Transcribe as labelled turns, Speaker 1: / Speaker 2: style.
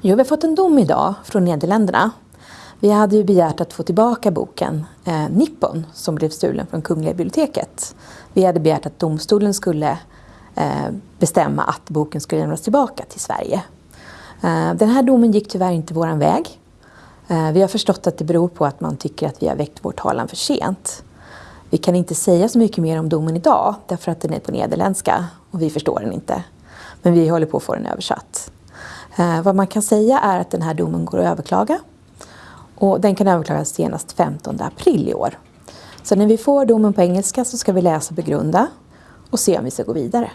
Speaker 1: Jo, vi har fått en dom idag från Nederländerna. Vi hade ju begärt att få tillbaka boken eh, Nippon som blev stulen från Kungliga biblioteket. Vi hade begärt att domstolen skulle eh, bestämma att boken skulle lämnas tillbaka till Sverige. Eh, den här domen gick tyvärr inte våran väg. Eh, vi har förstått att det beror på att man tycker att vi har väckt vår talan för sent. Vi kan inte säga så mycket mer om domen idag därför att den är på nederländska och vi förstår den inte. Men vi håller på att få den översatt. Eh, vad man kan säga är att den här domen går att överklaga. Och den kan överklagas senast 15 april i år. Så när vi får domen på engelska så ska vi läsa och begrunda och se om vi ska gå vidare.